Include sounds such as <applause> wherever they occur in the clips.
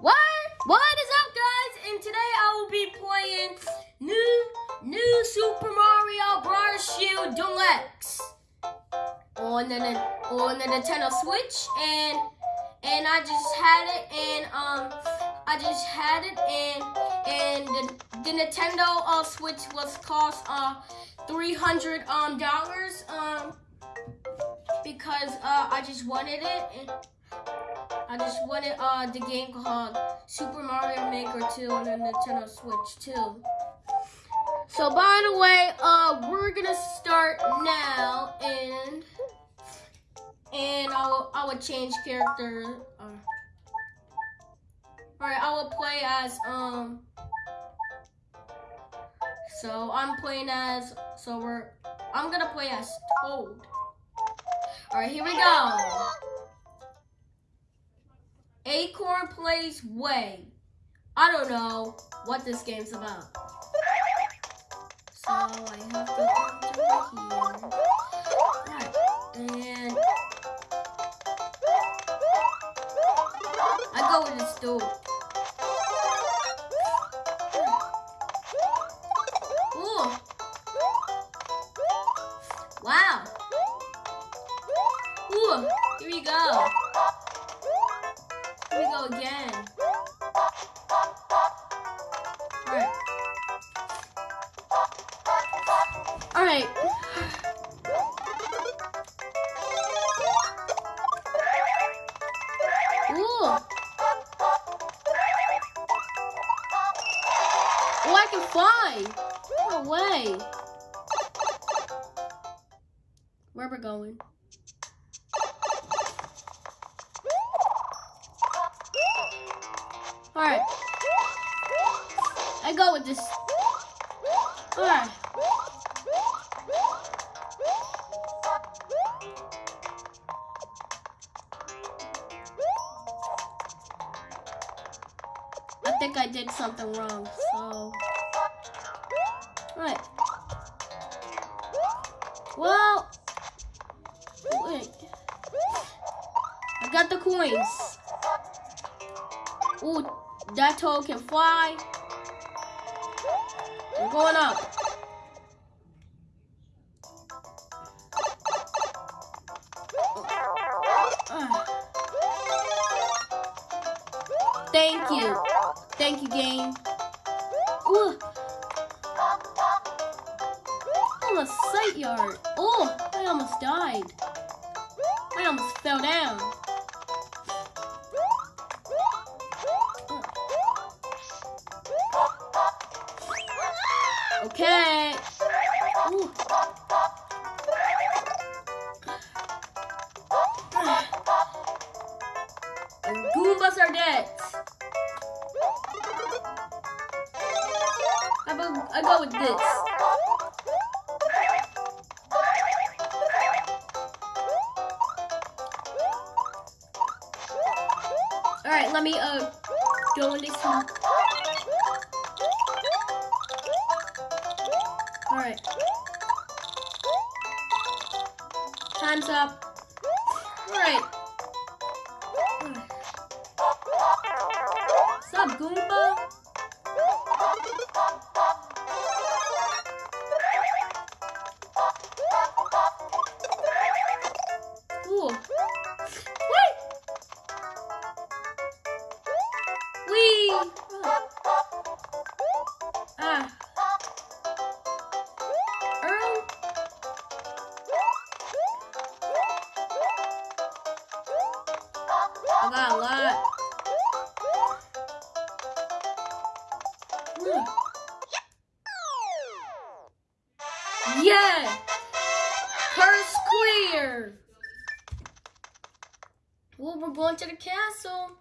What? What is up, guys? And today I will be playing new new Super Mario Bros. U Deluxe on the on the Nintendo Switch, and and I just had it, and um, I just had it, and and the, the Nintendo uh, Switch was cost uh three hundred um dollars um because uh I just wanted it. And, I just wanted uh, the game called Super Mario Maker 2 on the Nintendo Switch too. So by the way, uh, we're gonna start now, and and I will I will change character. Uh, all right, I will play as um. So I'm playing as so we're I'm gonna play as Toad. All right, here we go. Acorn Plains Way. I don't know what this game's about. So I have to come to here. Right. And I go with this door. Ooh. Wow. Ooh, here we go. We go again. Alright. Alright. Ooh. Oh, I can fly. No way. Where we're going? Alright. I go with this. Alright. I think I did something wrong, so. Alright. Well. Wait. I got the coins. Ooh, that toad can fly. We're going up. Thank you. Thank you, game. Ooh. Almost sight yard. Oh, I almost died. I almost fell down. Okay. Ooh. Goombas are dead. I go, I go with this. All right, let me uh go in this. Time's up. Yeah! Course clear! Well, we're going to the castle.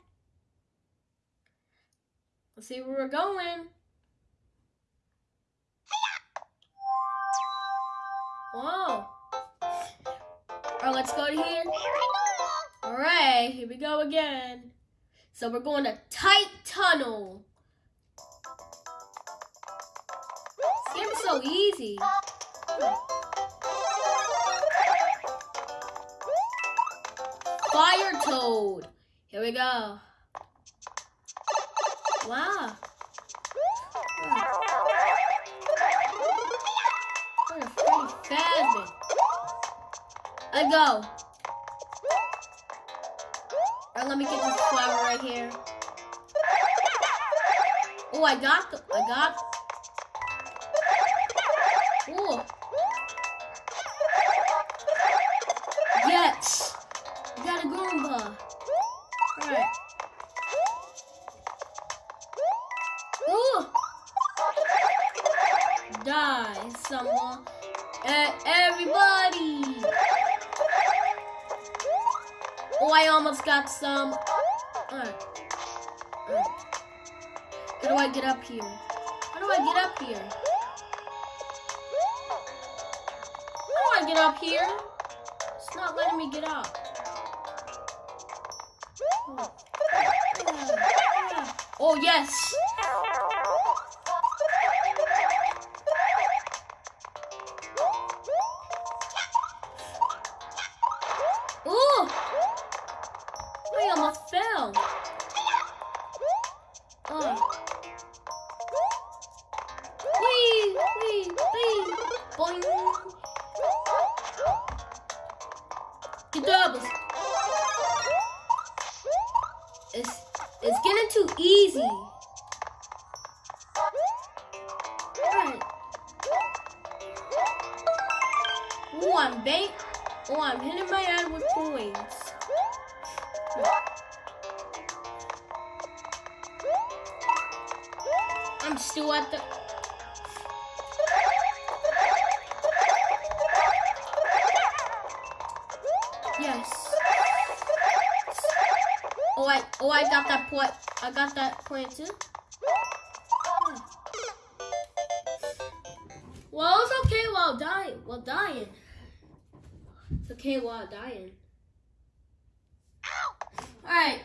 Let's see where we're going. Whoa. Alright, let's go to here. Alright, here we go again. So we're going to Tight Tunnel. So easy. Fire Toad. Here we go. Wow. A Freddy Fazbear. I go. Alright, let me get this flower right here. Oh, I got the, I got. Almost got some. Alright. Alright. How do I get up here? How do I get up here? How do I get up here? It's not letting me get up. Oh, oh yes. I'm still at the. Yes. Oh, I oh I got that point. I got that point too. Well, it's okay while dying. While dying. It's okay while dying. All right.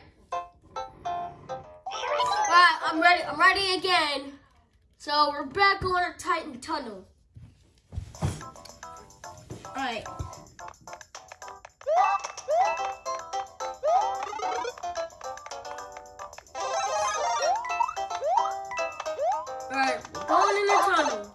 Alright, I'm ready. I'm ready again. So we're back on our Titan tunnel. Alright. Alright, going in the tunnel.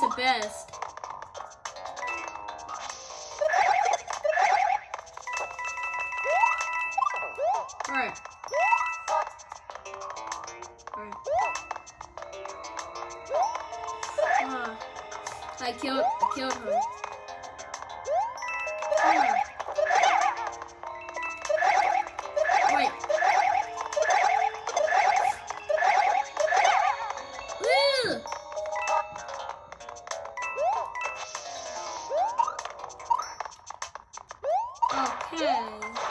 Oh, the best. Alright. Alright. Ah, I killed I killed her. Okay. <gasps> Hmm.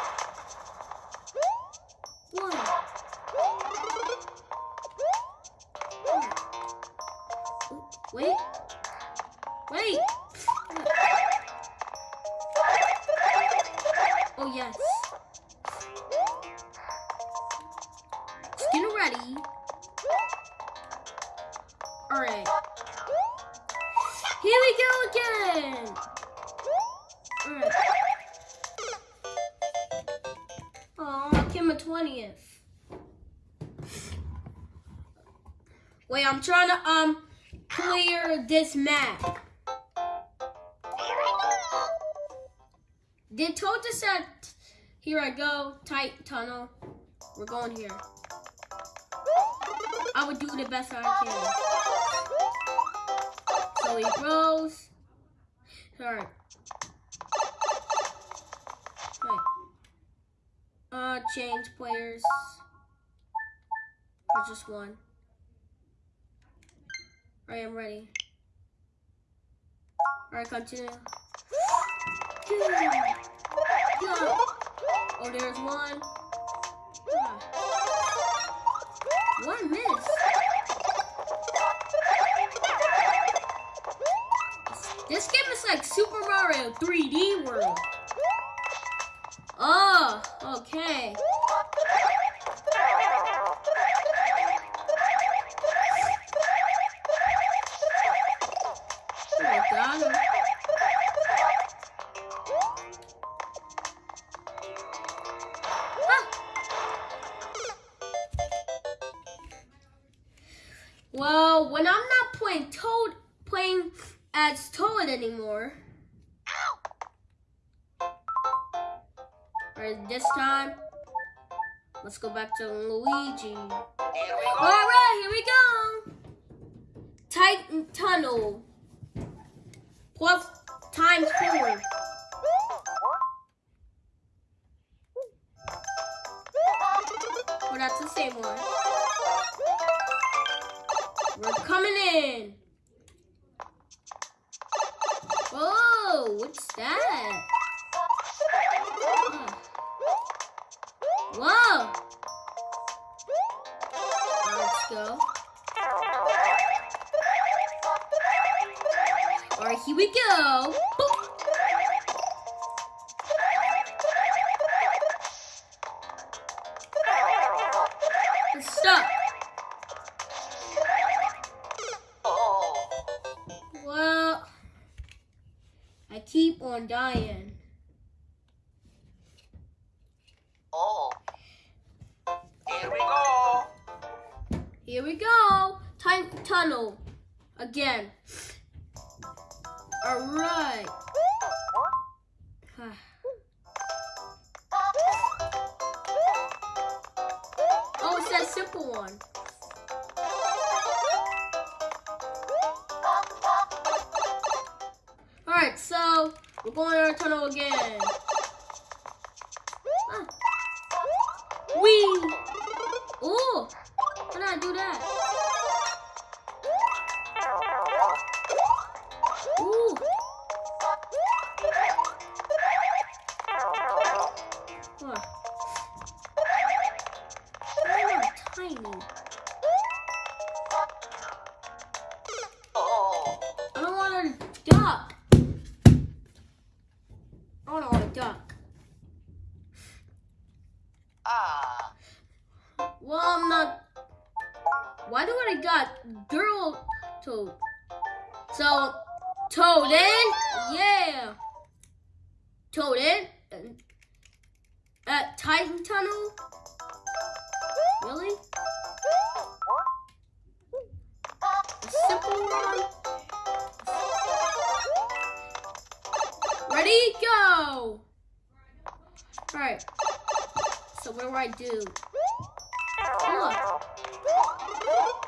Came a 20th. Wait, I'm trying to um clear this map. Did just said, here I go, tight tunnel. We're going here. I would do the best I can. So he grows. Alright. Uh, change players. Or just one. Alright, I'm ready. Alright, continue. Go. Go. Oh, there's one. One miss. This game is like Super Mario 3D World. Oh, okay. Well, when I'm not playing Toad, playing as Toad anymore. Alright, this time, let's go back to Luigi. Alright, here we go. Titan Tunnel. Plus times four. Well, that's the same one. We're coming in. Keep on dying. Oh. Here we go. Here we go. Time tunnel. Again. All right. <sighs> Oh, it's that simple one. All right, so we're going on a tunnel again. At Titan Tunnel? Really? A simple one? Ready? Go! Alright. So what do I do? Look.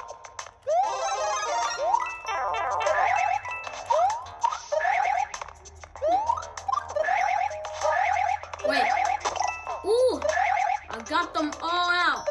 Got them all out.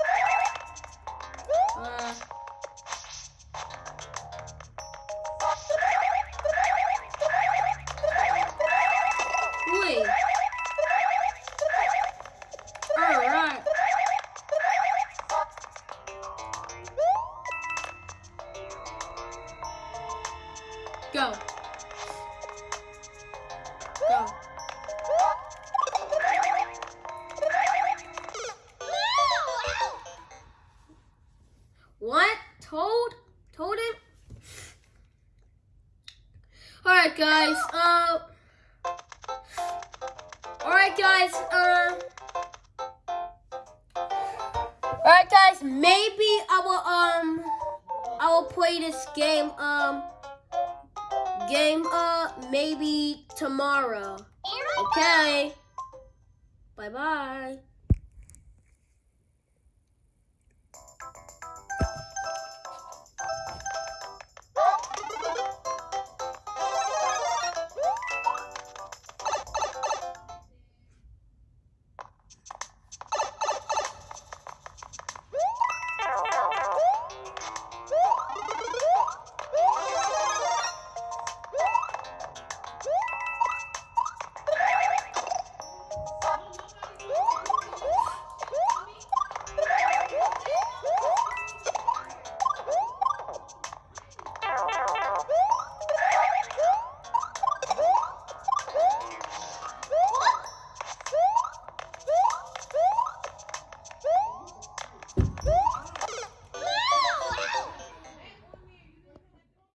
Tomorrow. Okay. Bye bye.